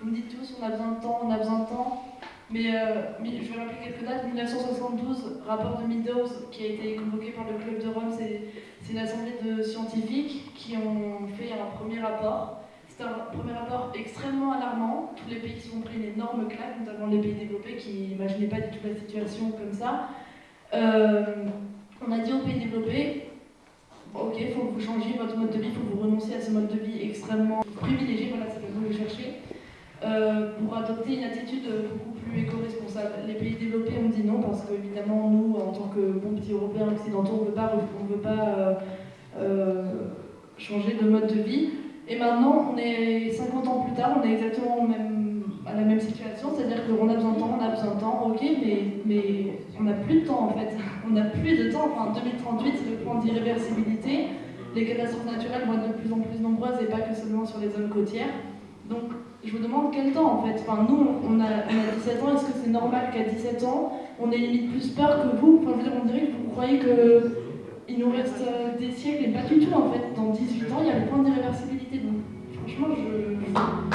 Vous me dites tous, on a besoin de temps, on a besoin de temps. Mais, euh, je vais rappeler quelques dates. 1972, rapport de Meadows qui a été convoqué par le Club de Rome, c'est une assemblée de scientifiques qui ont fait un premier rapport. C'est un premier rapport extrêmement alarmant. Tous les pays se sont pris une énorme claque, notamment les pays développés qui n'imaginaient pas du tout la situation comme ça. Euh, on a dit aux pays développés, ok, il faut que vous changiez votre mode de vie, il faut que vous renonciez à ce mode de vie extrêmement privilégié, voilà, c'est le mot que je cherchais, euh, pour adopter une attitude beaucoup plus éco-responsable. Les pays développés ont dit non parce qu'évidemment, nous, en tant que bons petits Européens occidentaux, on ne veut pas, on veut pas euh, euh, changer de mode de vie. Et maintenant, on est 50 ans plus tard, on est exactement à la même situation, c'est-à-dire qu'on a besoin de temps, on a besoin de temps, ok, mais, mais on n'a plus de temps en fait. On n'a plus de temps. Enfin, 2038, c'est le point d'irréversibilité. Les catastrophes naturelles vont être de plus en plus nombreuses et pas que seulement sur les zones côtières. Donc, je vous demande quel temps en fait. Enfin, nous, on a, on a 17 ans, est-ce que c'est normal qu'à 17 ans, on ait limite plus peur que vous? Enfin, je veux dire, on dirait que vous croyez qu'il nous reste euh, des siècles et pas du tout en fait. Dans 18 ans, il y a le point d'irréversibilité. Donc, franchement, je,